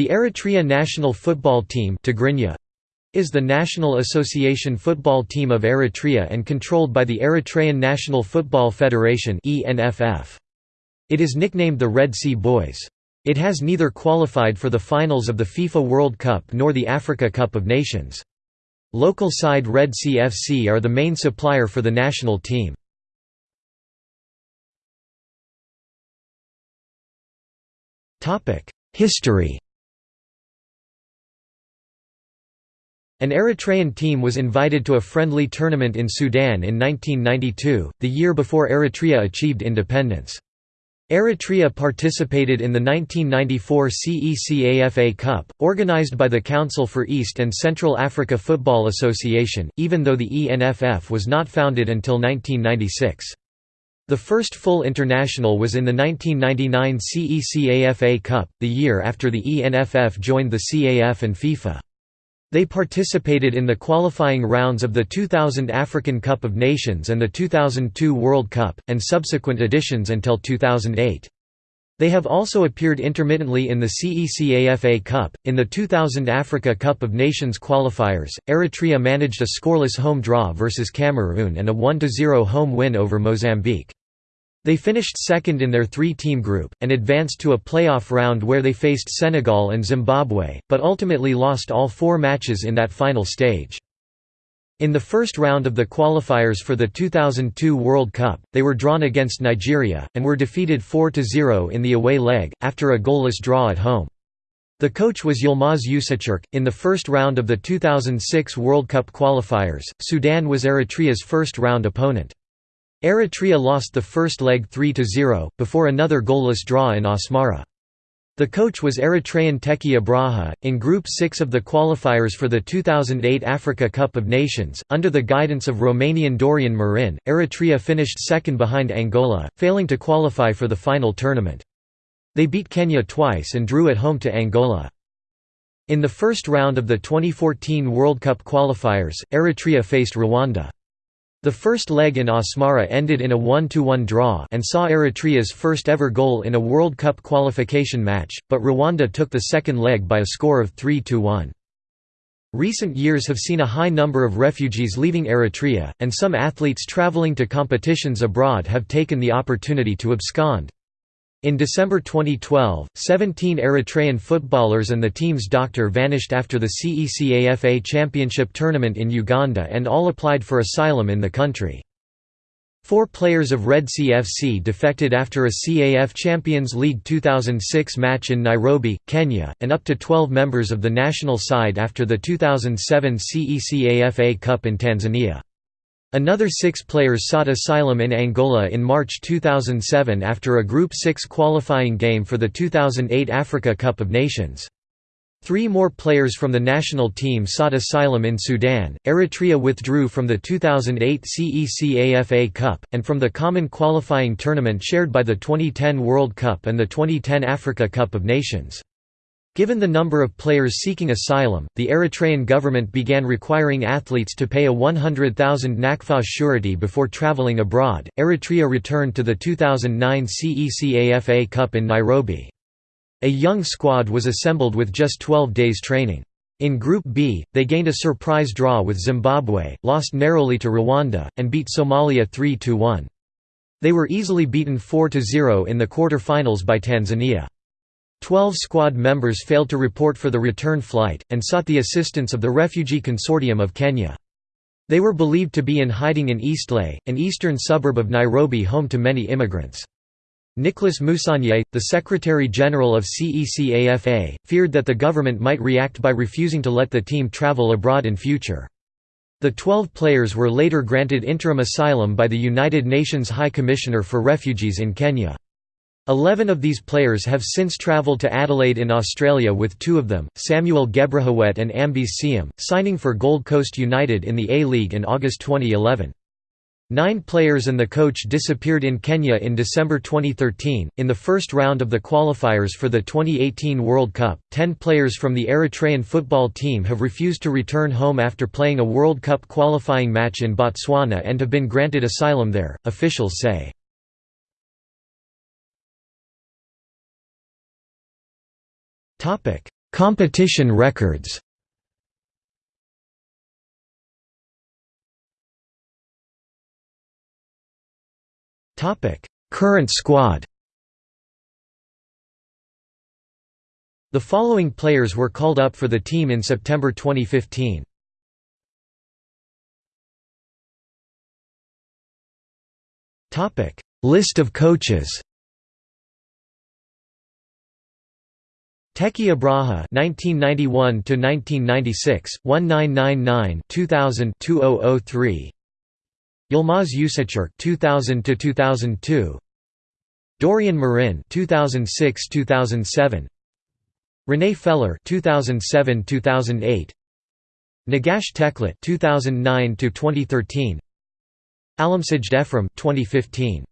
The Eritrea national football team is the national association football team of Eritrea and controlled by the Eritrean National Football Federation It is nicknamed the Red Sea Boys. It has neither qualified for the finals of the FIFA World Cup nor the Africa Cup of Nations. Local side Red Sea FC are the main supplier for the national team. History An Eritrean team was invited to a friendly tournament in Sudan in 1992, the year before Eritrea achieved independence. Eritrea participated in the 1994 CECAFA Cup, organized by the Council for East and Central Africa Football Association, even though the ENFF was not founded until 1996. The first full international was in the 1999 CECAFA Cup, the year after the ENFF joined the CAF and FIFA. They participated in the qualifying rounds of the 2000 African Cup of Nations and the 2002 World Cup, and subsequent editions until 2008. They have also appeared intermittently in the CECAFA Cup. In the 2000 Africa Cup of Nations qualifiers, Eritrea managed a scoreless home draw versus Cameroon and a 1 0 home win over Mozambique. They finished second in their three-team group, and advanced to a playoff round where they faced Senegal and Zimbabwe, but ultimately lost all four matches in that final stage. In the first round of the qualifiers for the 2002 World Cup, they were drawn against Nigeria, and were defeated 4–0 in the away leg, after a goalless draw at home. The coach was Yilmaz Usachurk. In the first round of the 2006 World Cup qualifiers, Sudan was Eritrea's first round opponent. Eritrea lost the first leg 3–0, before another goalless draw in Asmara. The coach was Eritrean Teki Abraha. In Group 6 of the qualifiers for the 2008 Africa Cup of Nations, under the guidance of Romanian Dorian Marin, Eritrea finished second behind Angola, failing to qualify for the final tournament. They beat Kenya twice and drew at home to Angola. In the first round of the 2014 World Cup qualifiers, Eritrea faced Rwanda. The first leg in Asmara ended in a 1–1 draw and saw Eritrea's first ever goal in a World Cup qualification match, but Rwanda took the second leg by a score of 3–1. Recent years have seen a high number of refugees leaving Eritrea, and some athletes traveling to competitions abroad have taken the opportunity to abscond. In December 2012, 17 Eritrean footballers and the team's doctor vanished after the CECAFA Championship tournament in Uganda and all applied for asylum in the country. Four players of Red Sea FC defected after a CAF Champions League 2006 match in Nairobi, Kenya, and up to 12 members of the national side after the 2007 CECAFA Cup in Tanzania. Another six players sought asylum in Angola in March 2007 after a Group 6 qualifying game for the 2008 Africa Cup of Nations. Three more players from the national team sought asylum in Sudan. Eritrea withdrew from the 2008 CECAFA Cup, and from the common qualifying tournament shared by the 2010 World Cup and the 2010 Africa Cup of Nations. Given the number of players seeking asylum, the Eritrean government began requiring athletes to pay a 100,000 nakfa surety before traveling abroad. Eritrea returned to the 2009 CECAFA Cup in Nairobi. A young squad was assembled with just 12 days training. In Group B, they gained a surprise draw with Zimbabwe, lost narrowly to Rwanda, and beat Somalia 3–1. They were easily beaten 4–0 in the quarter-finals by Tanzania. Twelve squad members failed to report for the return flight, and sought the assistance of the Refugee Consortium of Kenya. They were believed to be in hiding in Eastleigh, an eastern suburb of Nairobi home to many immigrants. Nicholas Musonye, the Secretary-General of CECAFA, feared that the government might react by refusing to let the team travel abroad in future. The 12 players were later granted interim asylum by the United Nations High Commissioner for Refugees in Kenya. Eleven of these players have since travelled to Adelaide in Australia with two of them, Samuel Gebrahawet and Ambis Siam, signing for Gold Coast United in the A-League in August 2011. Nine players and the coach disappeared in Kenya in December 2013. In the first round of the qualifiers for the 2018 World Cup, ten players from the Eritrean football team have refused to return home after playing a World Cup qualifying match in Botswana and have been granted asylum there, officials say. Competition records. Topic: Current squad. The following players were called up for the team in September 2015. List of coaches Teki Abraha 1991 to 1996 1999 2000 2003 Yilmaz Yuseçerk 2000 to 2002 Dorian Marin 2006 2007 Rene Feller 2007 2008 Negash Teklet 2009 to 2013 Alimsaj Defram 2015